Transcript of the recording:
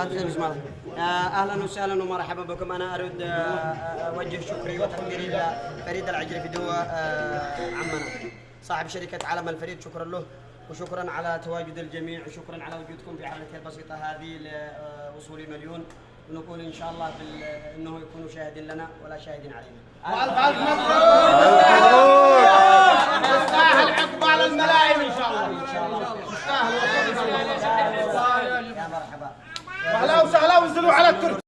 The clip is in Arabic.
هذا بسم الله أهلا وسهلا ومرحبا بكم. أنا أريد آه، آه، أوجه شكري وتقديري لفريد العجري فدوة آه، عمنا. صاحب شركة علم الفريد شكرا له وشكرا على تواجد الجميع وشكرا على وجودكم في حفلتي البسيطة هذه لوصول مليون. ونقول إن شاء الله بال... إنه يكونوا شاهدين لنا ولا شاهدين علينا. وألف ألف مبروك. تستاهل عقبال الملايين إن شاء الله. إن شاء الله. تستاهل يا مرحبا. وانزلوا على التركي.